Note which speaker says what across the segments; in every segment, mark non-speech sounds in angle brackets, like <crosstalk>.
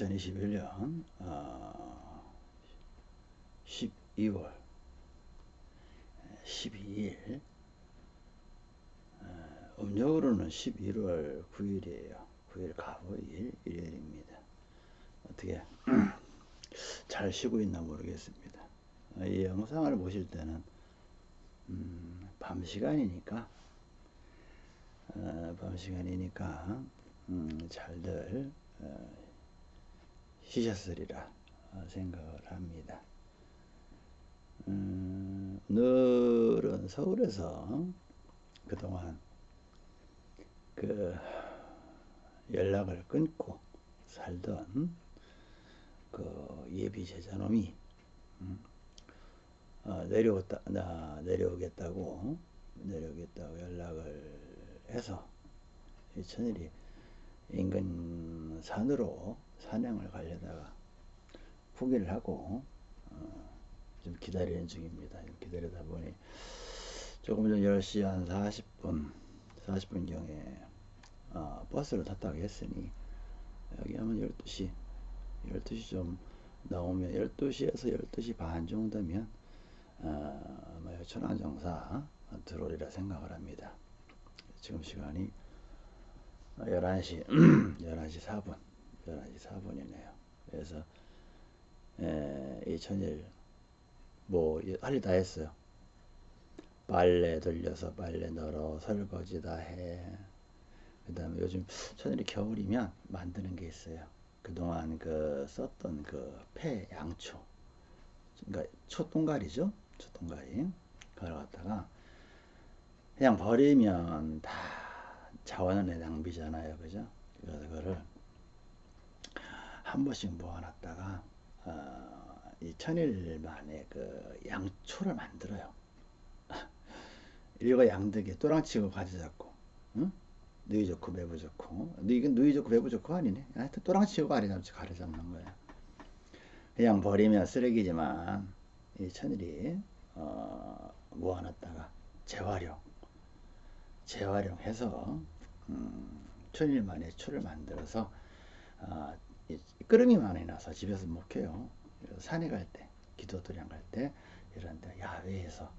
Speaker 1: 2021년 어, 12월 12일 어, 음력으로는 11월 9일이에요. 9일 가보일 일요일입니다. 어떻게 <clears throat> 잘 쉬고 있나 모르겠습니다. 어, 이 영상을 보실 때는 음, 밤 시간이니까 어, 밤 시간이니까 음, 잘들 어, 쉬셨으리라 생각을 합니다. 음, 늘은 서울에서 그동안 그 연락을 끊고 살던 그 예비 제자놈이 음, 어, 내려오다, 나 내려오겠다고 내려오겠다고 연락을 해서 이 천일이 인근 산으로 사냥을 가려다가 포기를 하고 어, 좀 기다리는 중입니다. 기다리다 보니 조금 전 10시 한 40분 40분경에 어, 버스를 탔다고 했으니 여기 하면 12시 12시 좀 나오면 12시에서 12시 반 정도면 어, 뭐 천안정사 들어오리라 생각을 합니다. 지금 시간이 11시 11시 4분 11시 4분이네요. 그래서 이 천일 뭐할 일 다 했어요. 빨래 돌려서 빨래 널어 설거지 다 해. 그 다음에 요즘 천일이 겨울이면 만드는 게 있어요. 그동안 그 썼던 그 폐 양초 그러니까 초동가리죠 초동가리 그걸 갖다가 그냥 버리면 다 자원의 낭비잖아요 그죠 그래서 그거를 한 번씩 모아놨다가 어, 이 천일 만에 그 양초를 만들어요. 이거 양득이 또랑치고 가지 잡고 응? 누이 좋고 매부 좋고. 이건 누이 좋고 매부 좋고 아니네. 하여튼 또랑치고 가리 잡지 가리 잡는 거야 그냥 버리면 쓰레기지만 이 천일이 어, 모아놨다가 재활용 재활용해서 음, 천일 만에 초를 만들어서 어, 끓음이 많이 나서 집에서 못 켜요. 산에 갈 때 기도도량 갈 때 이런 데 야외에서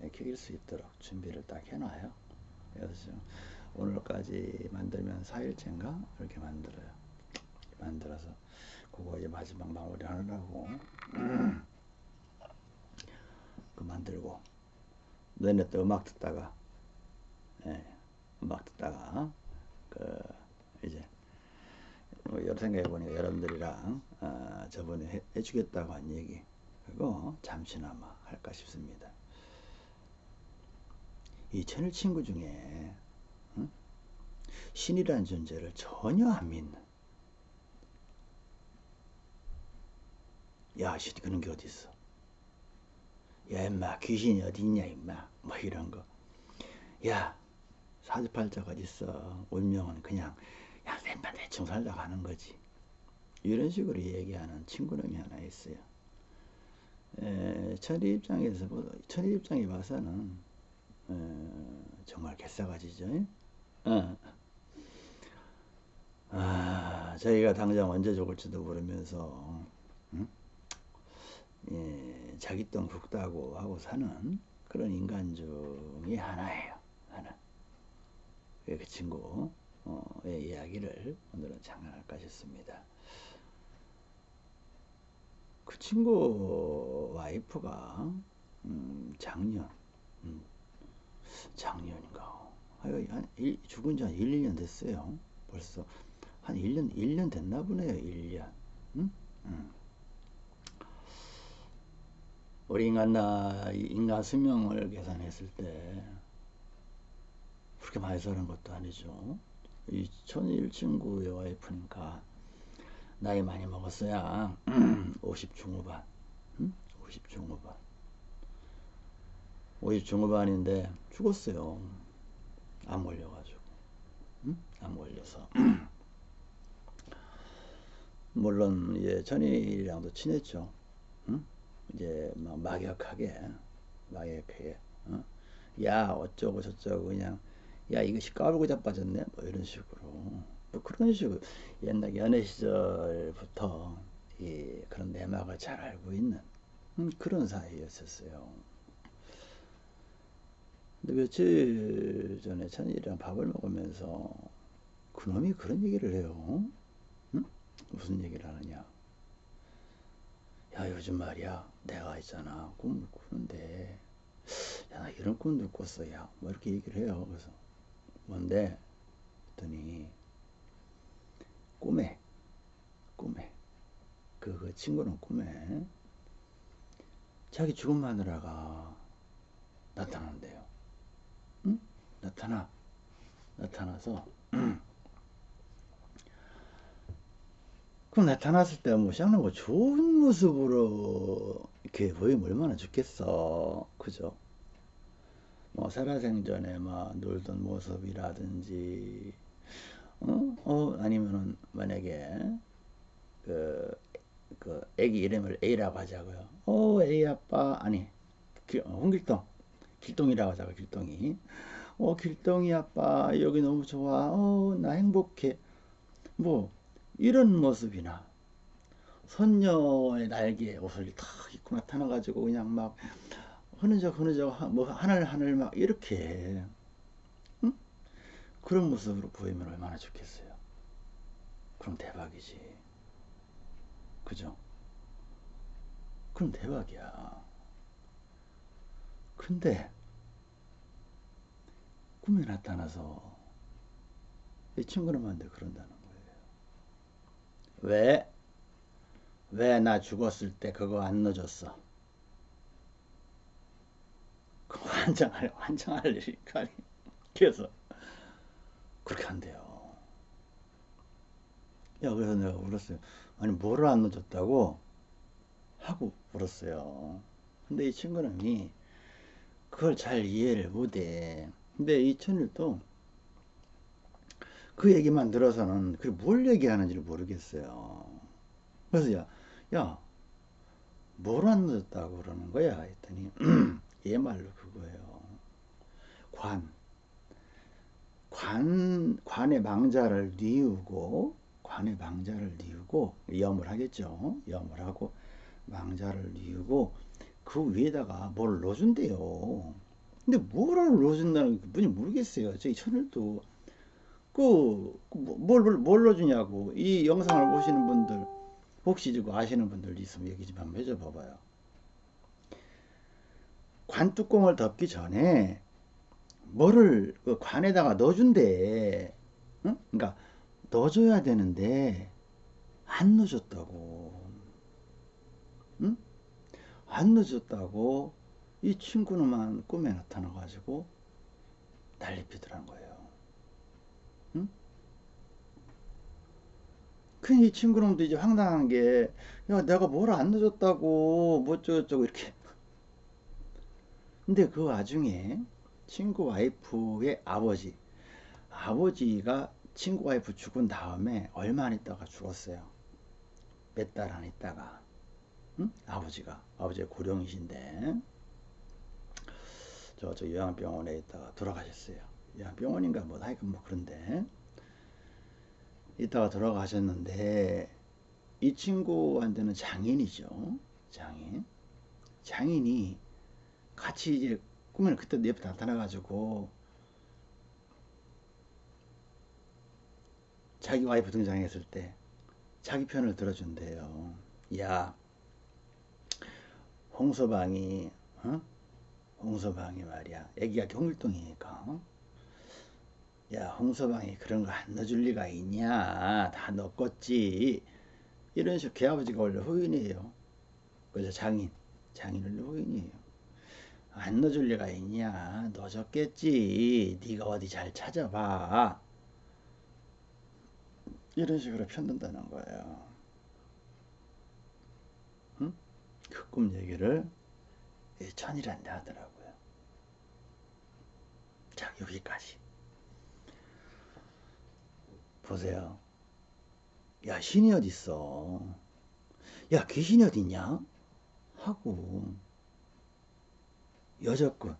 Speaker 1: 켜길 수 있도록 준비를 딱 해놔요. 그래서 오늘까지 만들면 4일째인가? 이렇게 만들어요. 만들어서 그거 이제 마지막 마무리 하느라고 <clears throat> 그 만들고 너네 또 음악 듣다가 예, 음악 듣다가 그 이제 생각해 보니까 여러분들이랑 어, 저번에 해, 해주겠다고 한 얘기 그거 잠시나마 할까 싶습니다. 이 천일 친구 중에 응? 신이라는 존재를 전혀 안 믿는 야, 씨, 그런 게 어딨어. 야, 임마, 귀신이 어딨냐, 임마. 뭐 이런 거. 야, 사주팔자가 어딨어. 운명은 그냥, 야, 내 대충 살다 가는 거지. 이런 식으로 얘기하는 친구놈이 하나 있어요. 에, 천리 입장에서, 천리 입장에 봐서는, 에, 정말 개싸가지죠. 어. 아, 저희가 당장 언제 죽을지도 모르면서, 응? 예, 자기 똥 굵다고 하고 사는 그런 인간 중에 하나예요. 하나. 그 친구 의 이야기를 오늘은 장난할까 싶습니다. 그 친구 와이프가 음, 작년 음, 작년인가 한 일, 죽은 지 한 1, 2년 됐어요. 벌써 한 1년 1년 됐나 보네요. 1년. 음? 음. 우리 인간 나 인간 수명을 계산했을 때 그렇게 많이 사는 것도 아니죠. 이 천일 친구의 와이프니까 나이 많이 먹었어야 <clears throat> 50 중후반, 응? 50 중후반, 50 중후반인데 죽었어요. 암 걸려가지고, 응? 암 걸려서. <clears throat> 물론 예 천일이랑도 친했죠. 응? 이제 막 막역하게 막역하게 어? 야 어쩌고 저쩌고 그냥 야 이것이 까불고 자빠졌네 뭐 이런 식으로 뭐 그런 식으로 옛날 연애 시절부터 이 그런 내막을 잘 알고 있는 음, 그런 사이였었어요. 근데 며칠 전에 천일이랑 밥을 먹으면서 그놈이 그런 얘기를 해요. 응? 무슨 얘기를 하느냐? 야 요즘 말이야 내가 있잖아 꿈을 꾸는데 야 나 이런 꿈도 꿨어 야뭐 이렇게 얘기를 해요. 그래서 뭔데? 했더니 꿈에 꿈에 그, 그 친구는 꿈에 자기 죽은 마누라가 나타난대요. 응? 나타나 나타나서 <clears throat> 그럼 나타났을 때뭐 쌍는 거 좋은 모습으로 이렇게 보이면 얼마나 좋겠어 그죠 뭐 살아생전에 막 놀던 모습이라든지 어, 어 아니면은 만약에 그, 그 애기 이름을 A라고 하자고요. 어 A 아빠 아니 기, 어, 홍길동 길동이라고 하자고 길동이. 어 길동이 아빠 여기 너무 좋아. 어 나 행복해. 뭐 이런 모습이나 선녀의 날개 옷을 탁 입고 나타나 가지고 그냥 막 흐느적 흐느적 뭐 하늘 하늘 막 이렇게 응? 그런 모습으로 보이면 얼마나 좋겠어요. 그럼 대박이지. 그죠? 그럼 대박이야. 근데 꿈에 나타나서 이 친구놈한테 그런다는 왜? 왜 나 죽었을 때 그거 안 넣어줬어? 그거 환장할, 환장할 일이니까. 그래서, 그렇게 한대요. 야, 그래서 내가 울었어요. 아니, 뭐를 안 넣어줬다고? 하고 울었어요. 근데 이 친구는 그걸 잘 이해를 못해. 근데 이 천일도 그 얘기만 들어서는 그뭘 얘기하는지를 모르겠어요. 그래서 야, 야, 뭘안 늦었다고 그러는 거야? 했더니 <clears throat> 얘 말로 그거예요. 관. 관, 관의 망자를 뉘우고, 관의 망자를 뉘우고, 염을 하겠죠. 염을 하고, 망자를 뉘우고, 그 위에다가 뭘 넣어준대요. 근데 뭐를 넣어준다는 분이 모르겠어요. 저희 천일도 그, 뭘, 뭘 넣어주냐고. 이 영상을 보시는 분들, 혹시 아시는 분들 있으면 얘기 좀 한번 해줘 봐봐요. 관 뚜껑을 덮기 전에 뭐를 그 관에다가 넣어준대. 응? 그러니까 넣어줘야 되는데 안 넣어줬다고. 응? 안 넣어줬다고 이 친구는만 꿈에 나타나가지고 난리 피더란 거예요. 큰이 친구놈도 이제 황당한 게, 야, 내가 뭘안 늦었다고, 뭐 어쩌고저쩌고, 이렇게. 근데 그 와중에 친구 와이프의 아버지, 아버지가 친구 와이프 죽은 다음에 얼마 안 있다가 죽었어요. 몇 달 안 있다가. 응? 아버지가. 아버지가 고령이신데, 저, 저 요양병원에 있다가 돌아가셨어요. 요양병원인가 뭐, 하여간 뭐 그런데. 이따가 돌아가셨는데 이 친구한테는 장인이죠. 장인. 장인이 같이 이제 꿈에는 그때 내 옆에 나타나가지고 자기 와이프 등장했을 때 자기 편을 들어준대요. 야, 홍서방이, 어? 홍서방이 말이야. 애기가 경일동이니까. 어? 야 홍서방이 그런 거 안 넣어줄 리가 있냐 다 넣었겠지 이런 식으로 걔아버지가 원래 호인이에요 그죠 장인 장인은 호인이에요 안 넣어줄 리가 있냐 넣어줬겠지 네가 어디 잘 찾아봐 이런 식으로 편든다는 거예요 응? 그 꿈 얘기를 천이란데 하더라고요 자 여기까지 보세요. 야, 신이 어딨어? 야, 귀신이 어딨냐? 하고, 여자꾼,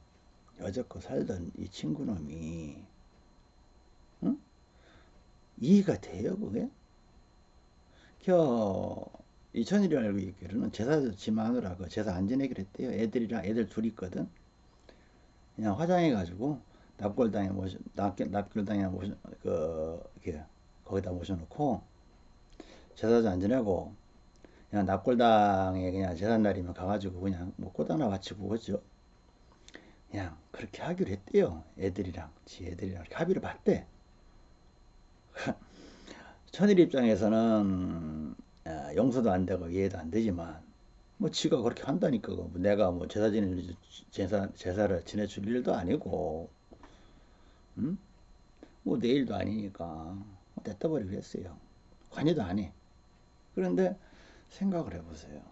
Speaker 1: 여적고 살던 이 친구놈이 응? 이해가 돼요 그게? 겨 이천일이 알고 있기로는 제사 지 마누라 그 제사 안 지내기로 했대요 애들이랑 애들 둘 있거든 그냥 화장해 가지고 납골당에 모셔 납, 납골당에 모셔 그 이렇게 거기다 모셔놓고 제사도 안 지내고 그냥 납골당에 그냥 제삿날이면 가가지고 그냥 뭐 꽃 하나 바치고 그죠 그냥 그렇게 하기로 했대요. 애들이랑 지 애들이랑 합의를 봤대. <laughs> 천일 입장에서는 아, 용서도 안 되고 이해도 안 되지만 뭐 지가 그렇게 한다니까. 뭐 내가 뭐 제사 지낼 제사 제사를 지내줄 일도 아니고 음? 뭐 내일도 아니니까. 냈다 버리고 했어요. 관여도 안 해. 그런데 생각을 해보세요.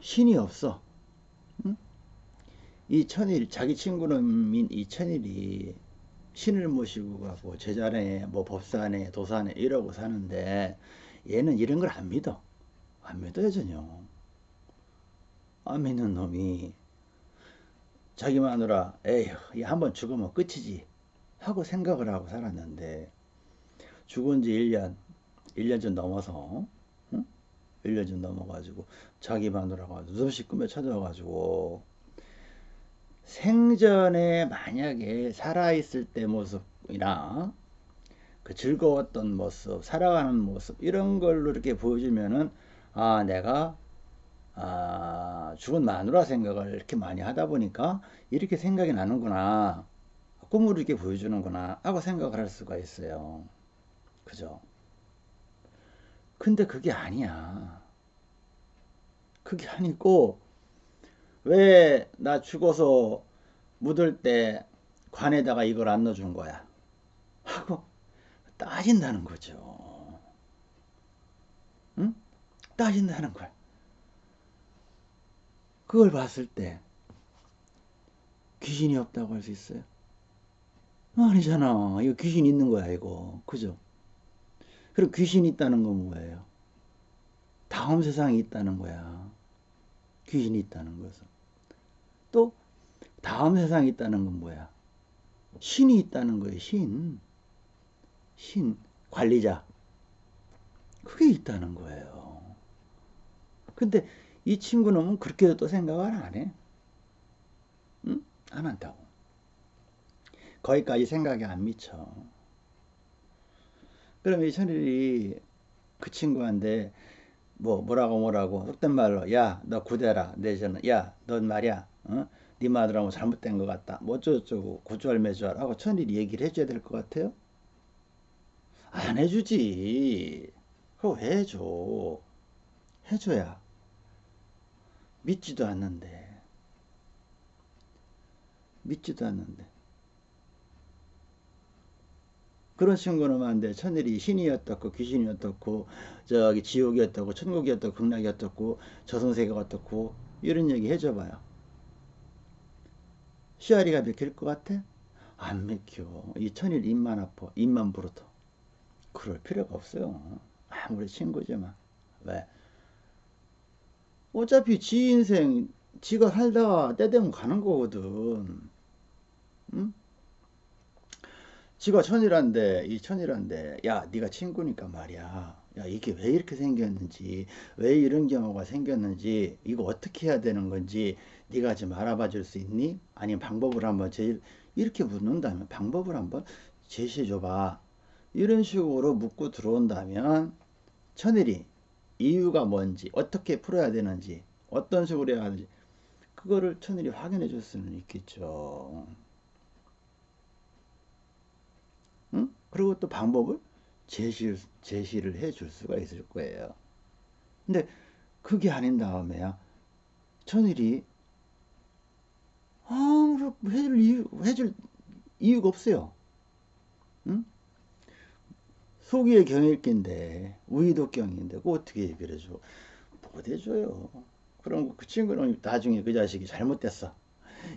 Speaker 1: 신이 없어 응? 이 천일 자기 친구는 이 천일이 신을 모시고 가고 제자네 뭐 법사네 도사네 이러고 사는데 얘는 이런 걸 안 믿어 안 믿어요 전혀 안 믿는 놈이 자기 마누라 에휴 한번 죽으면 끝이지 하고 생각을 하고 살았는데 죽은 지 1년 1년 좀 넘어서 응? 1년 좀 넘어가지고 자기 마누라가 눈없이 꿈에 찾아와가지고 생전에 만약에 살아있을 때 모습이나 그 즐거웠던 모습, 살아가는 모습 이런 걸로 이렇게 보여주면은 아 내가 아 죽은 마누라 생각을 이렇게 많이 하다 보니까 이렇게 생각이 나는구나 꿈으로 이렇게 보여주는구나 하고 생각을 할 수가 있어요. 그죠 근데 그게 아니야 그게 아니고 왜 나 죽어서 묻을 때 관에다가 이걸 안 넣어준 거야? 하고 따진다는 거죠. 응? 따진다는 거야. 그걸 봤을 때 귀신이 없다고 할 수 있어요? 아니잖아. 이거 귀신 있는 거야, 이거. 그죠? 그리고 귀신이 있다는 건 뭐예요? 다음 세상이 있다는 거야. 귀신이 있다는 것은. 또 다음 세상이 있다는 건 뭐야? 신이 있다는 거예요. 신. 신. 관리자. 그게 있다는 거예요. 근데 이 친구는 그렇게도 또 생각을 안 해. 응? 안 한다고. 거기까지 생각이 안 미쳐. 그럼 이 천일이 그 친구한테 뭐 뭐라고 뭐라고 속된 말로 야 너 구대라. 내저는 야넌 말이야 어? 네 마누라고 잘못된 것 같다. 뭐 어쩌고저쩌고 고주할매주할 하고 천일이 얘기를 해줘야 될 것 같아요? 안 해주지. 그거 왜 해줘? 해줘야 믿지도 않는데. 믿지도 않는데 그런 친구는 안 돼 천일이 신이었었고 귀신이었었고 저기 지옥이었다고 천국이었다고 극락이었다고 저승세계가 어떻고 이런 얘기 해줘봐요. 시아리가 맥힐 것 같아? 안 맥혀. 이 천일 입만 아파. 입만 부르터. 그럴 필요가 없어요. 아무리 친구지만. 왜? 어차피 지 인생 지가 살다가 때 되면 가는 거거든. 응? 지가 천이란데 이 천이란데 야 네가 친구니까 말이야. 야 이게 왜 이렇게 생겼는지 왜 이런 경우가 생겼는지 이거 어떻게 해야 되는 건지 네가 좀 알아봐 줄 수 있니? 아니면 방법을 한번 제일 이렇게 묻는다면 방법을 한번 제시해 줘봐. 이런 식으로 묻고 들어온다면 천일이 이유가 뭔지 어떻게 풀어야 되는지 어떤 식으로 해야 하는지 그거를 천일이 확인해 줄 수는 있겠죠 응? 그리고 또 방법을 제시, 제시를 해 줄 수가 있을 거예요. 근데 그게 아닌 다음에야 천일이 아, 해줄 이유, 해줄 이유가 없어요. 응? 소기의 경일기인데 우이도 경인데 그 어떻게 얘기를 해줘? 못 해줘요. 그럼 그 친구는 나중에 그 자식이 잘못됐어.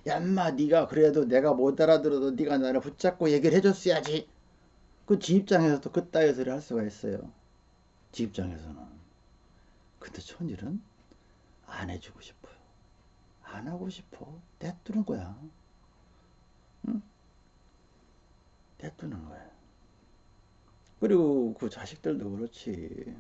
Speaker 1: 얌마 네가 그래도 내가 못 알아들어도 네가 나를 붙잡고 얘기를 해줬어야지. 그 지 입장에서도 그 따위 소리 할 수가 있어요. 지 입장에서는. 근데 천일은 안 해주고 싶어요. 안 하고 싶어. 대두는 거야. 응? 대두는 거야. 그리고 그 자식들도 그렇지.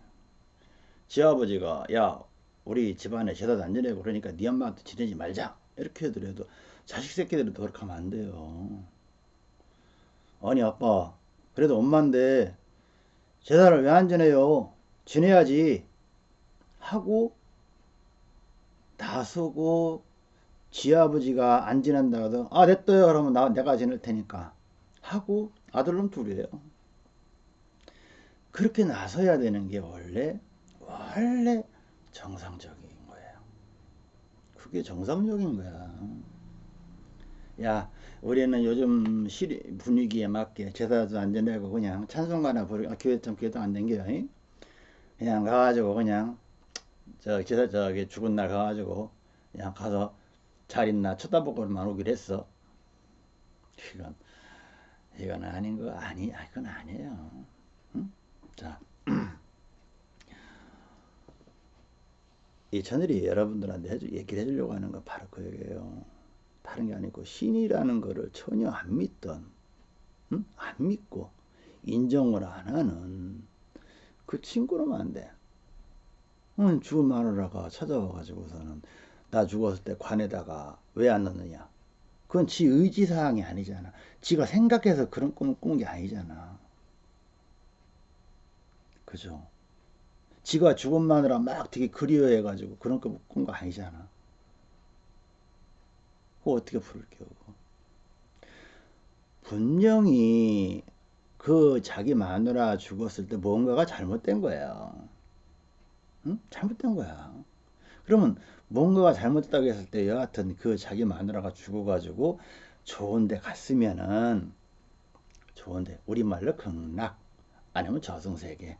Speaker 1: 지 아버지가 야 우리 집안에 제사도 안 지내고 그러니까 네 엄마한테 지내지 말자 이렇게 해더라도 자식 새끼들은 그렇게 하면 안 돼요. 아니 아빠 그래도 엄마인데 제사를 왜 안 지내요? 지내야지 하고 나서고 지 아버지가 안 지낸다고도 아 됐어요 그러면 나 내가 지낼 테니까 하고 아들놈 둘이에요. 그렇게 나서야 되는 게 원래 원래 정상적인 거예요. 그게 정상적인 거야. 야, 우리는 요즘 시리, 분위기에 맞게 제사도 안 지내고 그냥 찬송가나 부르고 아, 교회 좀 교회도 안 댕겨요. 잉? 그냥 가가지고 그냥 저 제사 저기 죽은 날 가가지고 그냥 가서 잘 있나 쳐다보고만 오기로 했어. 이건 이건 아닌 거 아니, 아, 이건 아니에요. 응? 자. <clears throat> 이 천일이 여러분들한테 해주, 얘기를 해주려고 하는 건 바로 그 얘기예요. 다른 게 아니고 신이라는 거를 전혀 안 믿던, 응? 안 믿고 인정을 안 하는 그 친구는 안 돼. 응, 죽은 마누라가 찾아와가지고서는 나 죽었을 때 관에다가 왜 안 넣느냐. 그건 지 의지사항이 아니잖아. 지가 생각해서 그런 꿈을 꾼 게 아니잖아. 그죠? 지가 죽은 마누라 막 되게 그리워해가지고 그런 거꾼거 아니잖아. 그거 어떻게 부를게요? 분명히 그 자기 마누라 죽었을 때 뭔가가 잘못된 거예요. 응? 잘못된 거야. 그러면 뭔가가 잘못됐다고 했을 때 여하튼 그 자기 마누라가 죽어가지고 좋은데 갔으면은 좋은데 우리말로 극락 아니면 저승세계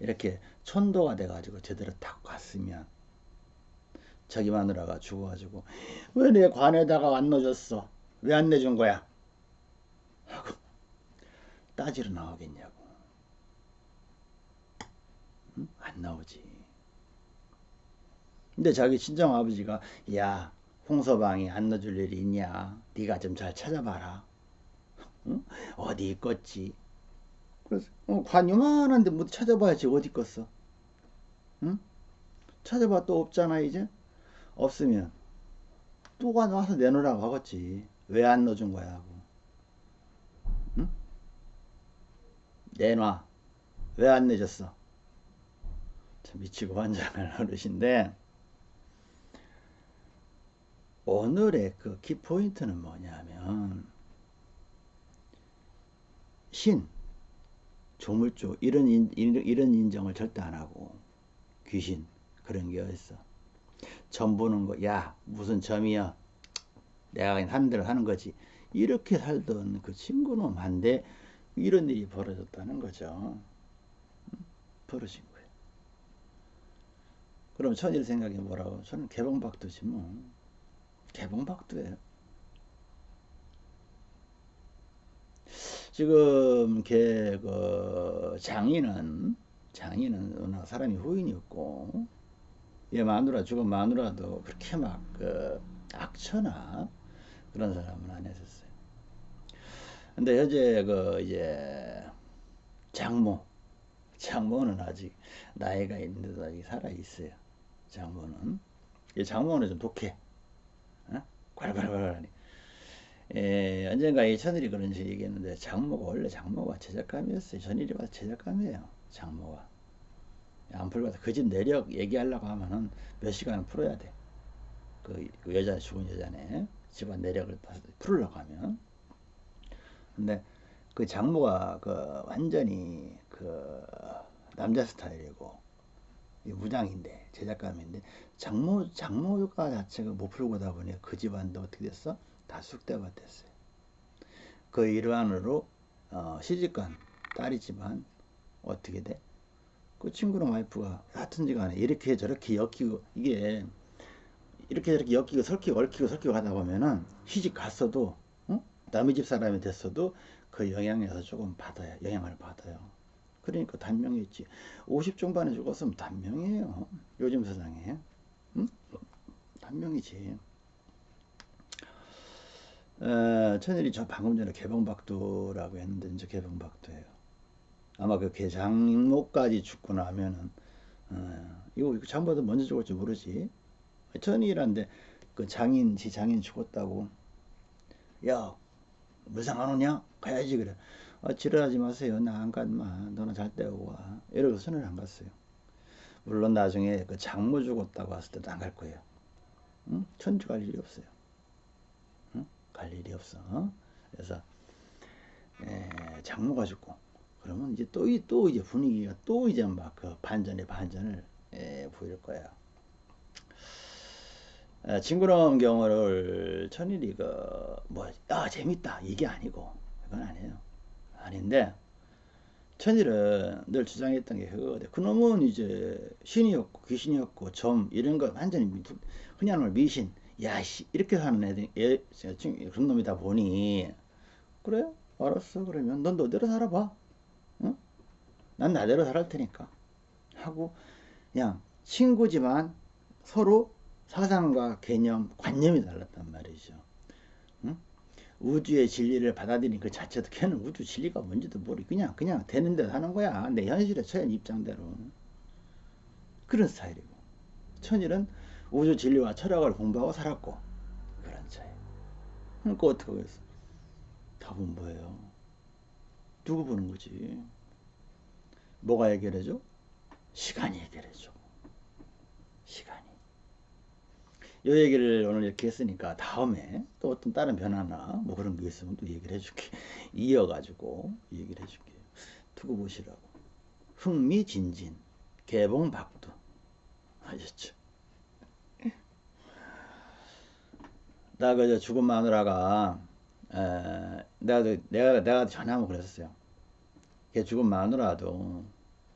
Speaker 1: 이렇게 천도가 돼가지고 제대로 딱 갔으면 자기 마누라가 죽어가지고 왜 내 관에다가 안 넣어줬어? 왜 안 내준 거야? 하고 따지러 나오겠냐고 응? 안 나오지 근데 자기 친정 아버지가 야 홍서방이 안 넣어줄 일이 있냐 네가 좀 잘 찾아봐라 응? 어디 있겠지 그래서 어, 관 요만한데 뭐 찾아봐야지 어디 있겠어 응? 찾아봐 또 없잖아 이제 없으면 또가 나와서 내놓으라고 하겠지. 왜 안 넣어준 거야 하고. 응? 내놔. 왜 안 내줬어? 참 미치고 환장할 <laughs> 어르신데 오늘의 그 키포인트는 뭐냐면 신 조물주 이런 인, 이런 인정을 절대 안 하고 귀신 그런 게 어딨어 점 보는 거 야 무슨 점이야? 내가 그냥 하는 대로 하는 거지. 이렇게 살던 그 친구는 한데 이런 일이 벌어졌다는 거죠. 벌어진 거예요. 그럼 천일 생각이 뭐라고. 저는 개봉박두지 뭐. 개봉박두예요. 지금 걔 그 장인은 장인은 워낙 사람이 후인이었고 얘 마누라 죽은 마누라도 그렇게 막 그 악처나 그런 사람은 안 했었어요. 근데 현재 그 이제 장모 장모는 아직 나이가 있는데도 아직 살아 있어요. 장모는 이 장모는 좀 독해. 어? 괄괄괄하니. 예, 언젠가 이 천일이 그런 식으로 얘기했는데 장모가 원래 장모가 제작감이었어요. 전일이 와서 제작감이에요. 장모가. 안 풀고 그 집 내력 얘기하려고 하면은 몇 시간을 풀어야 돼. 그, 그 여자 죽은 여자네 집안 내력을 풀으려고 하면. 근데 그 장모가 그 완전히 그 남자 스타일이고 무장인데 제작감인데 장모 장모가 자체가 못 풀고 다 보니 그 집안도 어떻게 됐어? 다 쑥대밭 됐어요. 그 일환으로 어, 시집간 딸이지만 어떻게 돼? 그 친구랑 와이프가 하여튼지 간에 이렇게 저렇게 엮이고 이게 이렇게 저렇게 엮이고 설키고 얽히고 설키고 하다 보면은 시집 갔어도 어? 남의 집 사람이 됐어도 그 영향에서 조금 받아요. 영향을 받아요. 그러니까 단명했지. 50 중반에 죽었으면 단명이에요. 요즘 세상에. 응? 단명이지. 어, 천일이 저 방금 전에 개봉박두라고 했는데 이제 개봉박두예요. 아마 그 개장목까지 죽고 나면은 어, 이거 장보다 먼저 죽을지 모르지. 천일이란데 그 장인 지 장인 죽었다고. 야 무상 안 오냐? 가야지 그래. 아, 지랄하지 마세요. 나 안 간마. 너는 잘 때우고 와. 이러고 선을 안 갔어요. 물론 나중에 그 장모 죽었다고 왔을 때도 안 갈 거예요. 응? 천주 갈 일이 없어요. 응? 갈 일이 없어. 그래서 에, 장모가 죽고 그러면 이제 또, 또 이제 분위기가 또 이제 막 그 반전의 반전을 에, 보일 거야. 에, 징그러운 경우를 천일이 그 뭐 아 재밌다 이게 아니고 그건 아니에요. 아닌데 천일은 늘 주장했던 게 그거거든. 그놈은 이제 신이었고 귀신이었고 점 이런 거 완전히 그냥 미신 야 씨 이렇게 사는 애들 애, 그런 놈이다 보니 그래 알았어 그러면 넌 너대로 살아봐 응? 난 나대로 살할 테니까. 하고 그냥 친구지만 서로 사상과 개념 관념이 달랐단 말이죠. 우주의 진리를 받아들인 그 자체도 걔는 우주 진리가 뭔지도 모르 그냥 그냥 되는 대로 하는 거야. 내 현실에 처한 입장대로. 그런 스타일이고. 천일은 우주 진리와 철학을 공부하고 살았고. 그런 차이 그러니까 어떻게 하겠어? 답은 뭐예요? 누구 보는 거지 뭐가 해결해줘 시간이 해결해줘 시간이 이 얘기를 오늘 이렇게 했으니까 다음에 또 어떤 다른 변화나 뭐 그런 게 있으면 또 얘기를 해줄게. <laughs> 이어가지고 얘기를 해줄게요. 두고 보시라고. 흥미진진, 개봉박두. 아셨죠? 나 그저 죽은 마누라가 에, 내가 내가 내가 전화하면 그랬어요. 걔 마누라도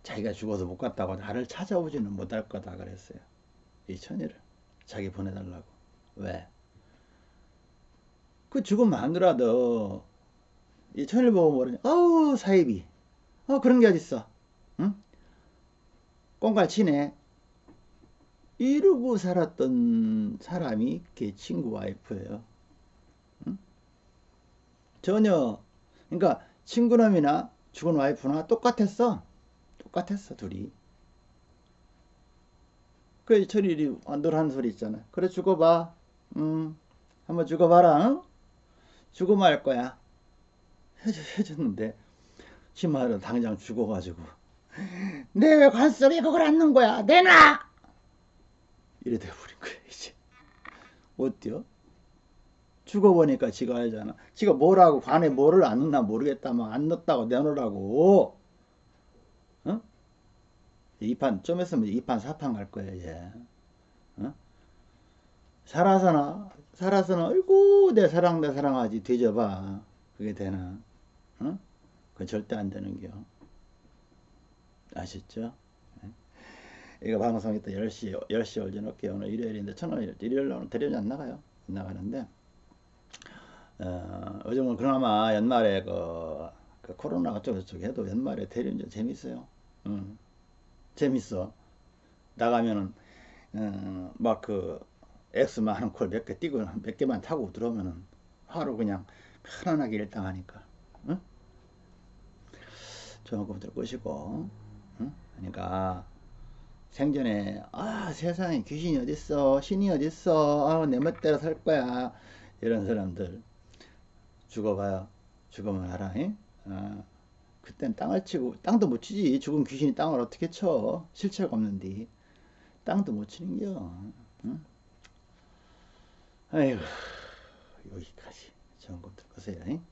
Speaker 1: 자기가 죽어서 못 갔다고 나를 찾아오지는 못할 거다 그랬어요. 이 천일을. 자기 보내달라고. 왜? 그 죽음 마누라도 이 천일 보고 뭐라냐? 어우 사이비. 어 그런 게 어딨어? 응? 꽁갈 치네. 이러고 살았던 사람이 걔 친구 와이프예요. 응? 전혀 그러니까 친구놈이나 죽은 와이프나 똑같았어. 똑같았어 둘이. 그 철일이 늘 하는 소리 있잖아. 그래 죽어봐. 음, 한번 죽어봐라. 응? 할 거야. 해줘, 해줬는데 심하로 당장 죽어가지고 <laughs> 내왜 관속에 그걸 안는 거야? 내놔! 이래 돼버린 거야 이제. 어때요? 죽어보니까 지가 알잖아. 지가 뭐라고 관에 뭐를 안 넣나 모르겠다만 안 넣었다고 내놓으라고. 어? 2판 좀 했으면 2판 4판 갈 거야 이제 어? 살아서나 살아서나 아이고 내 사랑 내 사랑하지 뒤져봐 그게 되나 어? 그건 절대 안 되는겨 아셨죠? 네? 이거 방송 이따 10시 10시 올려놓을게요 오늘 일요일인데 천원 일요일 날 대련이 안 나가요 안 나가는데 어, 요즘은 그나마 연말에 그, 그 코로나가 쪽저쪽 해도 연말에 대련전 재밌어요 응. 재밌어. 나가면은 어, 막그 엑스만 하는 콜 몇 개 뛰고 몇 개만 타고 들어오면은 하루 그냥 편안하게 일당하니까. 응? 좋은 것들 끄시고. 응? 그러니까 생전에 아 세상에 귀신이 어딨어 신이 어딨어 아, 내 멋대로 살 거야 이런 사람들 죽어봐요 죽으면 알아 잉? 아. 그땐 땅을 치고 땅도 못 치지 죽은 귀신이 땅을 어떻게 쳐 실체가 없는데 땅도 못 치는겨 응? 아이고 여기까지 좋은 것들 보세요 잉?